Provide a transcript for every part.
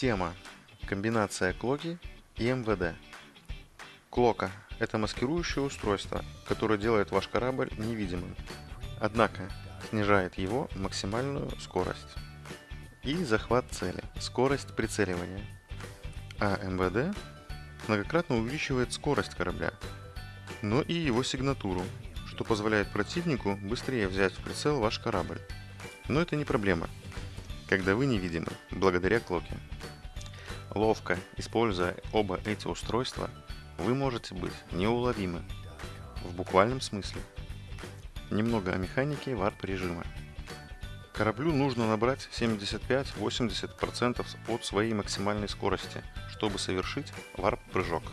Тема. Комбинация клоки и МВД. Клока – это маскирующее устройство, которое делает ваш корабль невидимым, однако снижает его максимальную скорость и захват цели, скорость прицеливания. А МВД многократно увеличивает скорость корабля, но и его сигнатуру, что позволяет противнику быстрее взять в прицел ваш корабль. Но это не проблема, когда вы невидимы, благодаря клоке. Ловко используя оба эти устройства, вы можете быть неуловимы, в буквальном смысле. Немного о механике варп режима. Кораблю нужно набрать 75-80% от своей максимальной скорости, чтобы совершить варп-прыжок.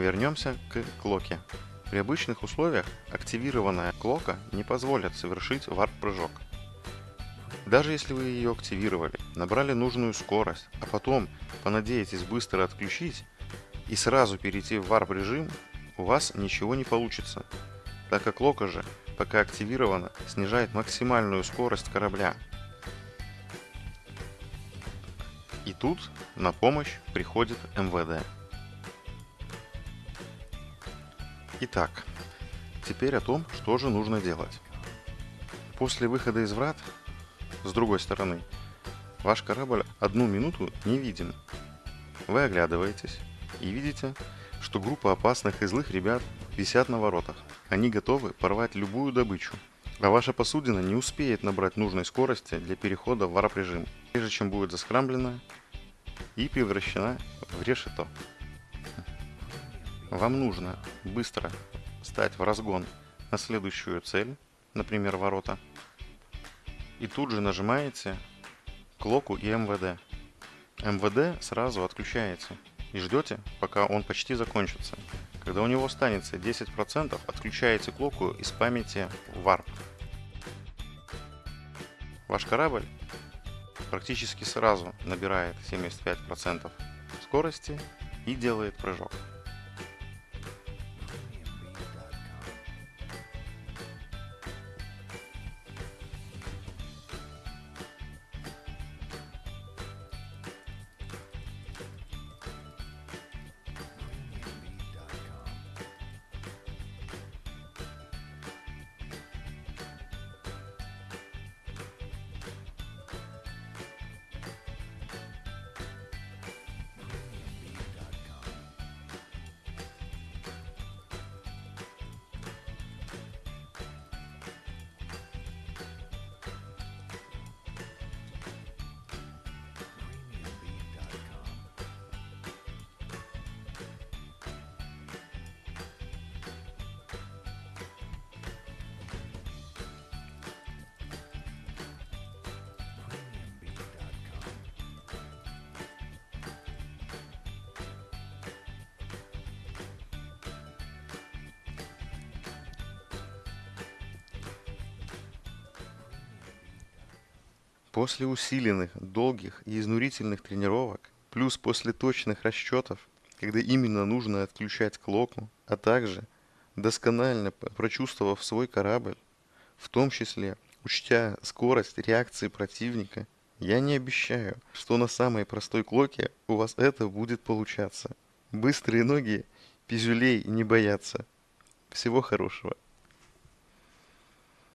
Вернемся к клоке. При обычных условиях активированная клока не позволит совершить варп-прыжок. Даже если вы ее активировали, набрали нужную скорость, а потом понадеетесь быстро отключить и сразу перейти в варп режим, у вас ничего не получится, так как лока же, пока активирована, снижает максимальную скорость корабля. И тут на помощь приходит МВД. Итак, теперь о том, что же нужно делать. После выхода из врат, с другой стороны, ваш корабль одну минуту не виден. Вы оглядываетесь и видите, что группа опасных и злых ребят висят на воротах. Они готовы порвать любую добычу, а ваша посудина не успеет набрать нужной скорости для перехода в варп-режим, прежде чем будет заскрамблена и превращена в решето. Вам нужно быстро стать в разгон на следующую цель, например, ворота, и тут же нажимаете клоку и МВД. МВД сразу отключаете и ждете, пока он почти закончится. Когда у него останется 10%, отключаете клоку из памяти Warp. Ваш корабль практически сразу набирает 75% скорости и делает прыжок. После усиленных, долгих и изнурительных тренировок, плюс после точных расчетов, когда именно нужно отключать клоку, а также досконально прочувствовав свой корабль, в том числе учтя скорость реакции противника, я не обещаю, что на самой простой клоке у вас это будет получаться. Быстрые ноги пизюлей не боятся. Всего хорошего.